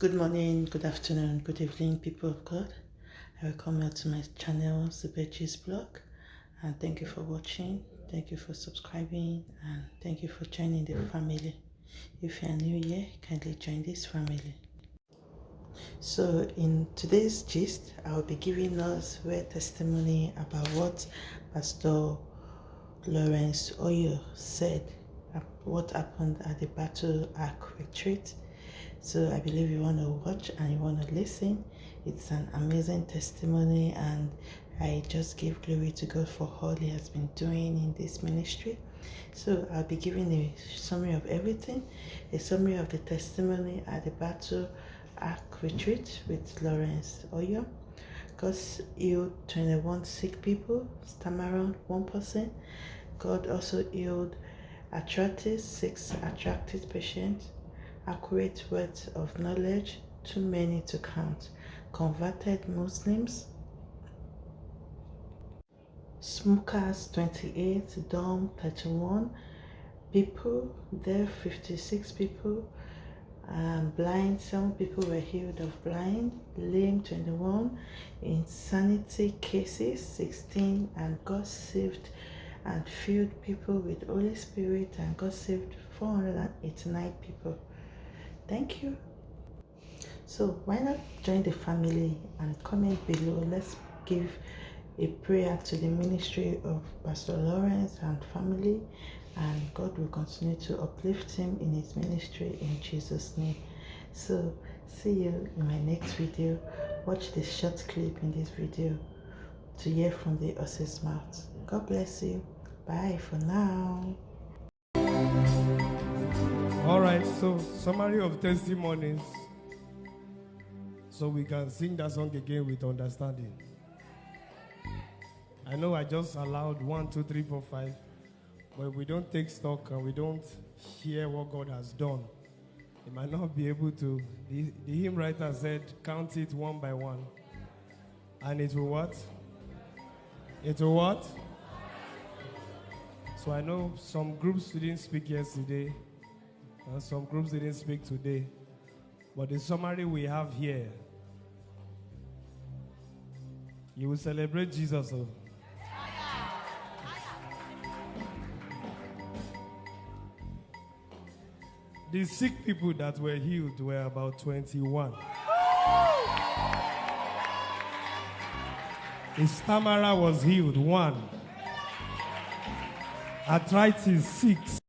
Good morning, good afternoon, good evening, people of God. I welcome you to my channel, Zubechi's blog, and thank you for watching. Thank you for subscribing, and thank you for joining the family. If you are new here, kindly join this family. So, in today's gist, I will be giving us a testimony about what Pastor Lawrence Oyor said, what happened at the Battle Ark retreat so I believe you want to watch and you want to listen. It's an amazing testimony, and I just give glory to God for all He has been doing in this ministry. So I'll be giving a summary of everything, a summary of the testimony at the Battle Ark Retreat with Lawrence Oyor. God healed 21 sick people, Stammering 1%. person. God also healed arthritis, 6 attracted patients accurate words of knowledge, too many to count, converted Muslims, smokers 28, dumb 31 people, deaf 56 people, um, blind, some people were healed of blind, lame 21, insanity cases 16, and God saved and filled people with Holy Spirit, and God saved 489 people. Thank you. So why not join the family and comment below? Let's give a prayer to the ministry of Pastor Lawrence and family and God will continue to uplift him in his ministry in Jesus name. So see you in my next video. Watch this short clip in this video to hear from the horse's mouth. God bless you. Bye for now. All right, so summary of testimonies. So we can sing that song again with understanding. I know I just allowed one, two, three, four, five, but we don't take stock and we don't hear what God has done. You might not be able to. The, the hymn writer said, count it one by one. And it will what? It will what? So I know some groups didn't speak yesterday. And some groups didn't speak today. But the summary we have here, you will celebrate Jesus. Oh. The sick people that were healed were about 21. The stammerer was healed, one. Arthritis, six.